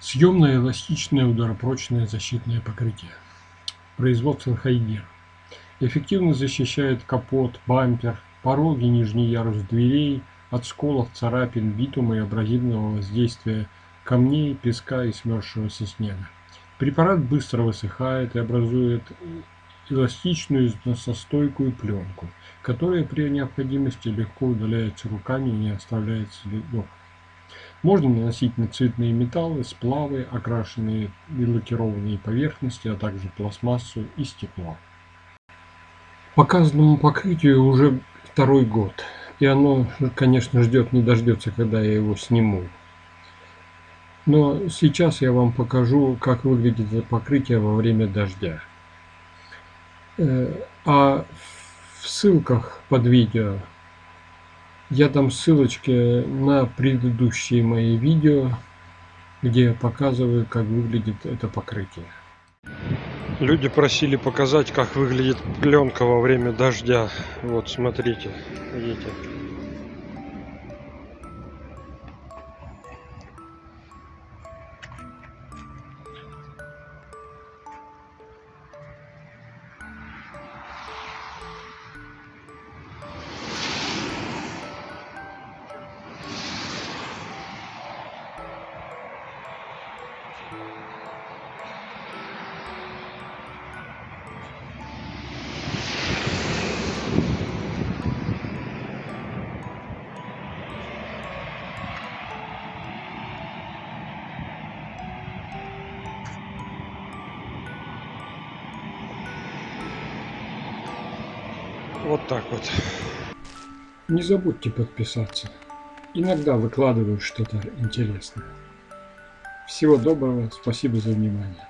Съемное эластичное ударопрочное защитное покрытие. Производство Хайгер. Эффективно защищает капот, бампер, пороги, нижний ярус дверей от сколов, царапин, битума и абразивного воздействия камней, песка и смерзшегося снега. Препарат быстро высыхает и образует эластичную износостойкую пленку, которая при необходимости легко удаляется руками и не оставляет следов. Можно наносить на цветные металлы, сплавы, окрашенные и лакированные поверхности, а также пластмассу и стекло. Показанному покрытию уже второй год, и оно, конечно, ждет не дождется, когда я его сниму. Но сейчас я вам покажу, как выглядит это покрытие во время дождя. Э, а в ссылках под видео я дам ссылочки на предыдущие мои видео, где я показываю, как выглядит это покрытие. Люди просили показать, как выглядит пленка во время дождя. Вот, смотрите, видите. Вот так вот. Не забудьте подписаться. Иногда выкладываю что-то интересное. Всего доброго, спасибо за внимание.